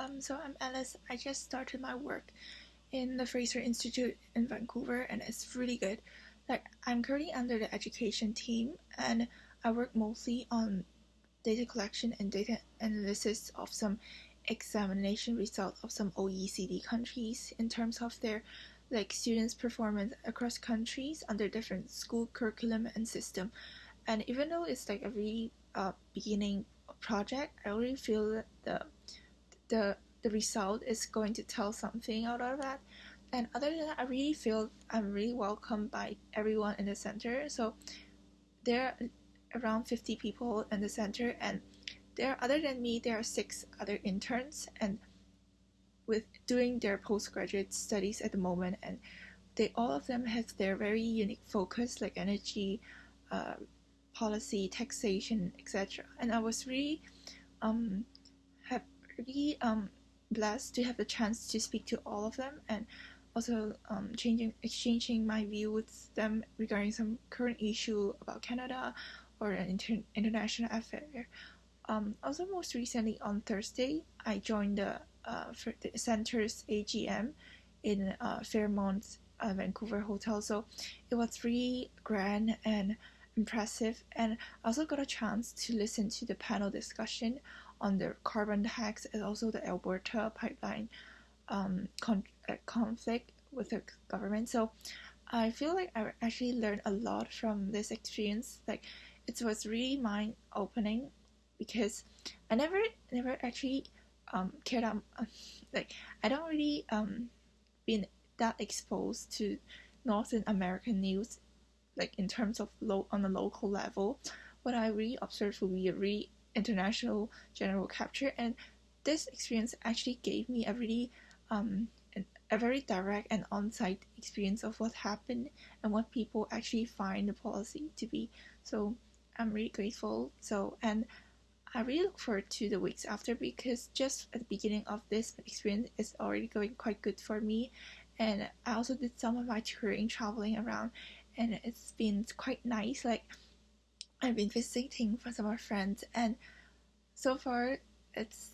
Um, so I'm Alice. I just started my work in the Fraser Institute in Vancouver, and it's really good. Like I'm currently under the education team, and I work mostly on data collection and data analysis of some examination results of some OECD countries in terms of their like students' performance across countries under different school curriculum and system. And even though it's like a really uh, beginning project, I really feel that the the the result is going to tell something out of that. And other than that, I really feel I'm really welcomed by everyone in the center. So there are around 50 people in the center, and there, other than me, there are six other interns, and with doing their postgraduate studies at the moment, and they all of them have their very unique focus, like energy, uh, policy, taxation, etc. And I was really um, really um, blessed to have the chance to speak to all of them and also um, changing exchanging my view with them regarding some current issue about Canada or an inter- international affair. Um, also, most recently on Thursday, I joined the, uh, the center's AGM in uh, Fairmont, uh, Vancouver hotel. So it was really grand and impressive, and I also got a chance to listen to the panel discussion on the carbon tax and also the Alberta pipeline um, con- uh, conflict with the government. So I feel like I actually learned a lot from this experience. Like it was really mind opening because I never never actually um, cared um, like I don't really um been that exposed to Northern American news like in terms of low on the local level. What I really observed would be a really international general capture, and this experience actually gave me a really um, a very direct and on-site experience of what happened and what people actually find the policy to be. So I'm really grateful. So and I really look forward to the weeks after because just at the beginning of this experience is already going quite good for me. And I also did some of my touring traveling around and it's been quite nice. Like I've been visiting for some of my friends, and so far it's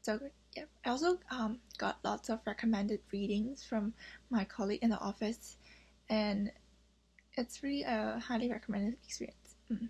so good. Yeah, I also um, got lots of recommended readings from my colleague in the office, and it's really a highly recommended experience. Mm.